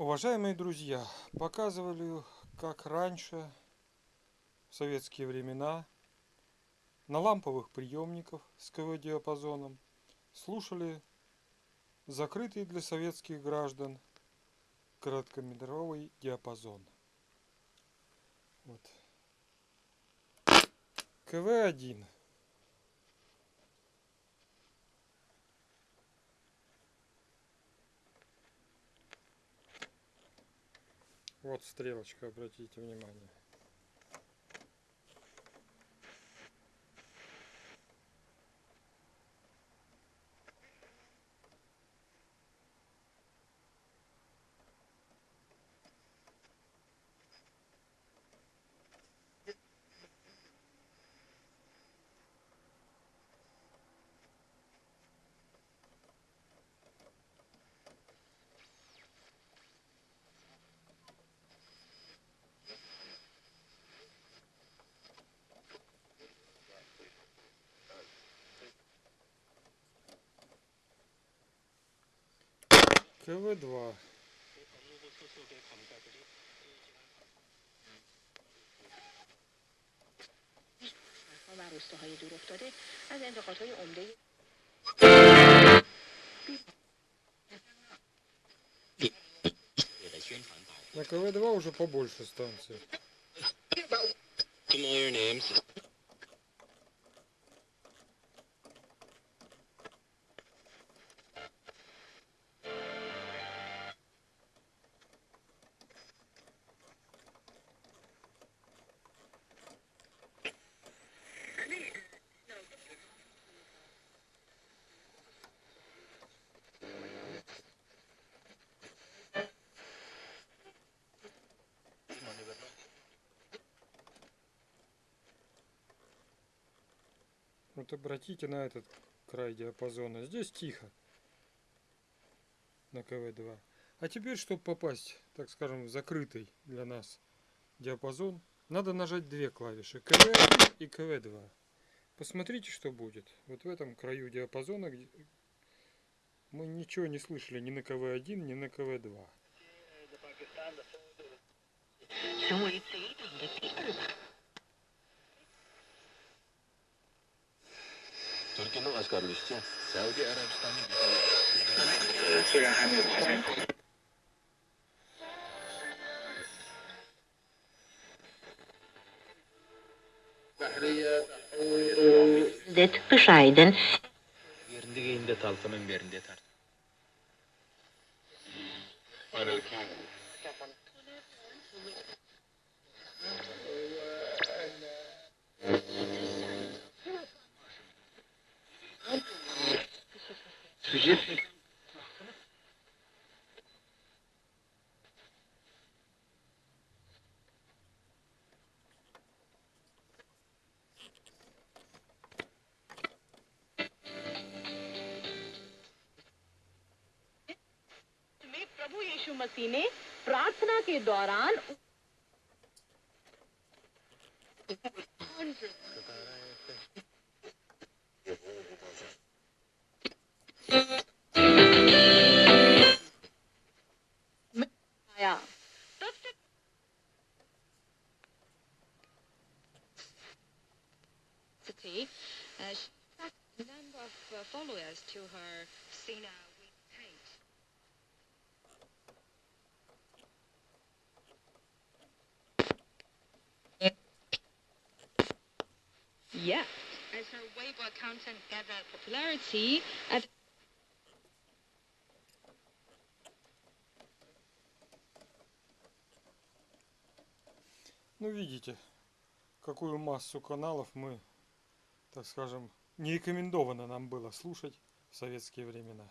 Уважаемые друзья, показывали, как раньше, в советские времена, на ламповых приемниках с КВ-диапазоном слушали закрытый для советских граждан короткометровый диапазон. Вот. КВ-1. Вот стрелочка, обратите внимание. КВ-2. و روستاهای دور افتاده از انتقادهای عمده На КВ-2 уже побольше станций. Вот обратите на этот край диапазона. Здесь тихо. На КВ-2. А теперь, чтобы попасть, так скажем, в закрытый для нас диапазон, надо нажать две клавиши. КВ-1 и КВ-2. Посмотрите, что будет. Вот в этом краю диапазона где мы ничего не слышали ни на КВ-1, ни на КВ-2. Türkiye'nin askerleşti. Saudi Arabistan'ın Det bescheiden. Yerinde geyinde talfanın yerinde tart. Aleyküm. में प्रभु यीशु मसीह ने प्रार्थना के दौरान yeah As her Weibo content gathered popularity, at Ну, видите, какую массу каналов мы, так скажем, не рекомендовано нам было слушать в советские времена.